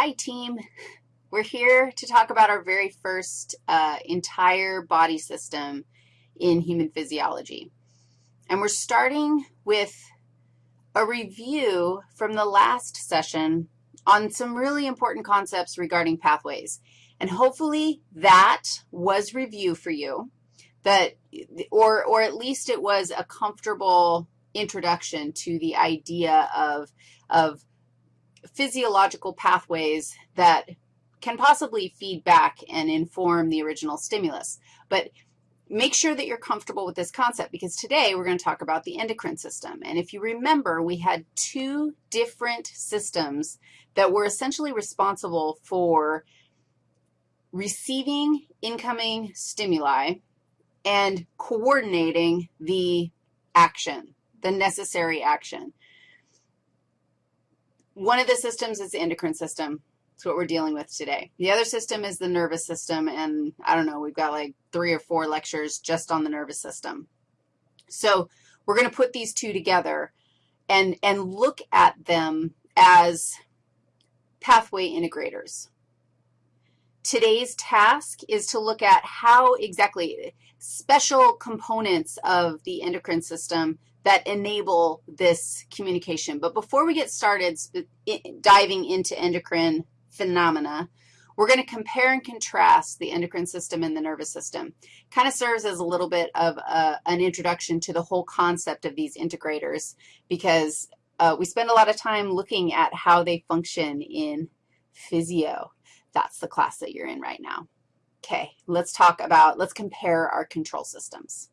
Hi, team. We're here to talk about our very first uh, entire body system in human physiology. And we're starting with a review from the last session on some really important concepts regarding pathways. And hopefully that was review for you, that, or, or at least it was a comfortable introduction to the idea of, of physiological pathways that can possibly feed back and inform the original stimulus. But make sure that you're comfortable with this concept because today we're going to talk about the endocrine system. And if you remember, we had two different systems that were essentially responsible for receiving incoming stimuli and coordinating the action, the necessary action. One of the systems is the endocrine system. That's what we're dealing with today. The other system is the nervous system, and I don't know, we've got like three or four lectures just on the nervous system. So we're going to put these two together and, and look at them as pathway integrators. Today's task is to look at how exactly special components of the endocrine system that enable this communication. But before we get started diving into endocrine phenomena, we're going to compare and contrast the endocrine system and the nervous system. Kind of serves as a little bit of a, an introduction to the whole concept of these integrators because uh, we spend a lot of time looking at how they function in physio. That's the class that you're in right now. Okay, let's talk about, let's compare our control systems.